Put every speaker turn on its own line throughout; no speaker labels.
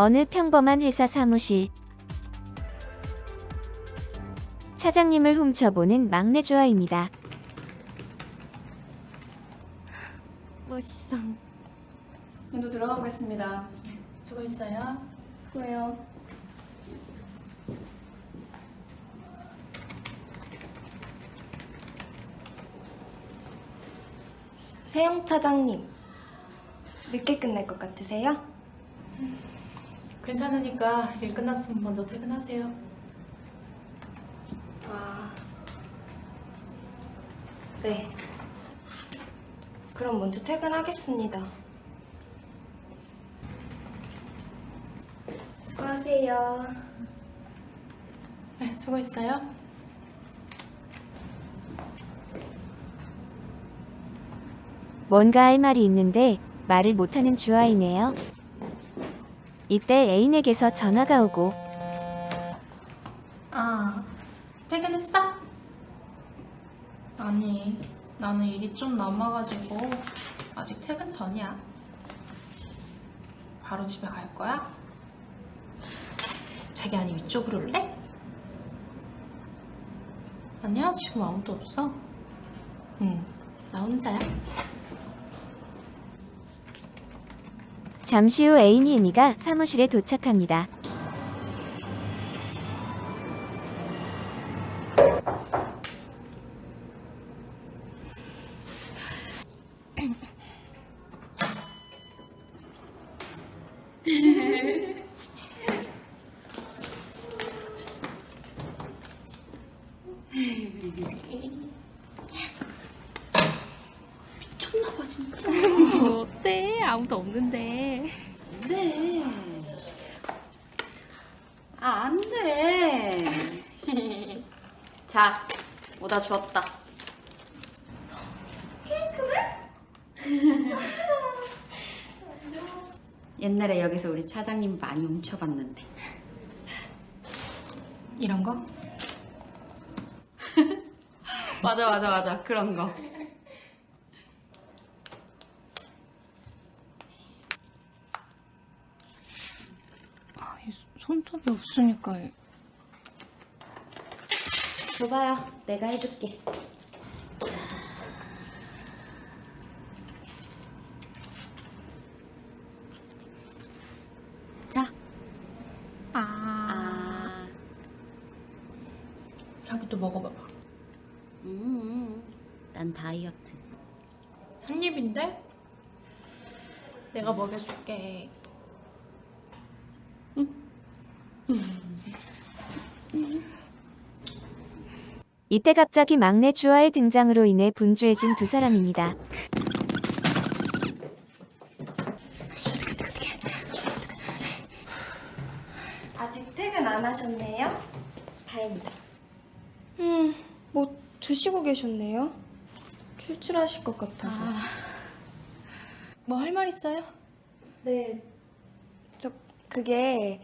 어느 평범한 회사 사무실. 차장님을 훔쳐보는 막내 주아입니다.
멋있어.
먼저 들어가 보겠습니다.
수고했어요.
수고해요.
세영 차장님. 늦게 끝날 것 같으세요?
괜찮으니까 일 끝났으면 먼저 퇴근하세요.
아. 네. 그럼 먼저 퇴근하겠습니다. 수고하세요.
네, 수고했어요.
뭔가 할 말이 있는데 말을 못하는 주아이네요. 이때 애인에게서 전화가 오고
아, 퇴근했어? 아니, 나는 일이 좀 남아가지고 아직 퇴근 전이야. 바로 집에 갈 거야? 자기 아니면 이쪽으로 올래? 아니야, 지금 아무도 없어. 응, 나 혼자야.
잠시 후 애인이 의미가 사무실에 도착합니다.
미쳤나봐, 진짜. 어때? 아무도 없는데.
네. 아, 안 돼. 자, 오다 주었다. 옛날에 여기서 우리 차장님 많이 훔쳐봤는데.
이런 거?
맞아, 맞아, 맞아. 그런 거.
아, 이 손톱이 없으니까.
줘봐요. 내가 해줄게. 자.
아.
아.
자기도 먹어봐봐.
음, 난 다이어트.
한 입인데? 내가 먹여줄게.
이때 갑자기 막내 주아의 등장으로 인해 분주해진 두 사람입니다.
아직 퇴근 안 하셨네요? 다행이다. 음, 뭐 드시고 계셨네요? 출출하실 것 같아서.
뭐할 말 있어요?
네. 저 그게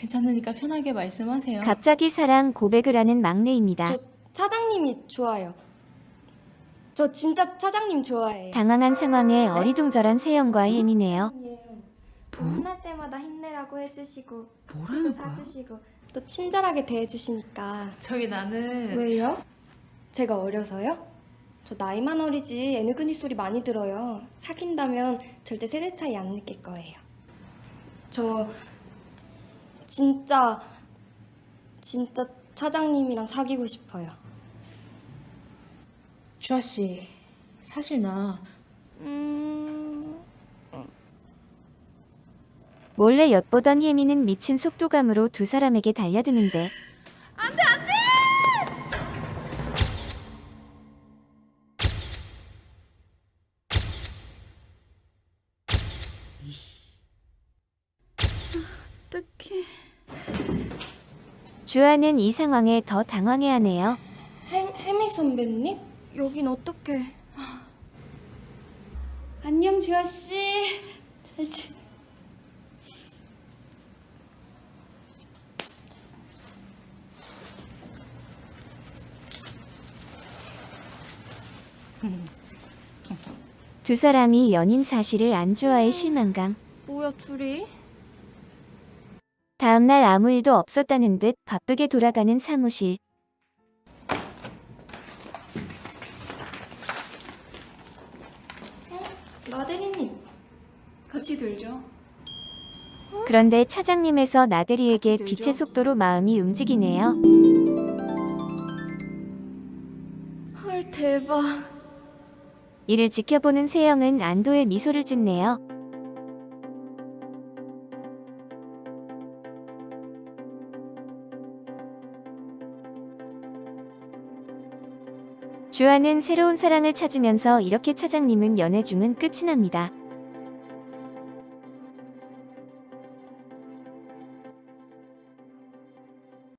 괜찮으니까 편하게 말씀하세요.
갑자기 사랑 고백을 하는 막내입니다.
저 차장님이 좋아요. 저 진짜 차장님 좋아해요.
당황한 상황에 어리둥절한 세영과 혜미네요.
혼날 때마다 힘내라고 해주시고
뭐라는
또 사주시고 또 친절하게 대해주시니까
저기 나는
왜요? 제가 어려서요? 저 나이만 어리지 애누그니 소리 많이 들어요. 사귄다면 절대 세대 차이 안 느낄 거예요. 저 진짜 진짜 차장님이랑 사귀고 싶어요.
주아 씨 사실 나
음...
몰래 엿보던 혜미는 미친 속도감으로 두 사람에게 달려드는데 주아는 이 상황에 더 당황해하네요.
혜, 혜미 선배님? 여긴 어떻게?
안녕, 주아씨. 잘 지...
두 사람이 연인 사실을 안 좋아해 실망감.
뭐야 둘이?
다음날 아무 일도 없었다는 듯 바쁘게 돌아가는 사무실.
나 대리님.
같이 들죠.
그런데 차장님에서 나대리에게 빛의? 속도로 마음이 움직이네요.
헐 대박.
이를 지켜보는 세영은 안도의 미소를 짓네요. 주아는 새로운 사랑을 찾으면서 이렇게 차장님은 연애 중은 끝이 납니다.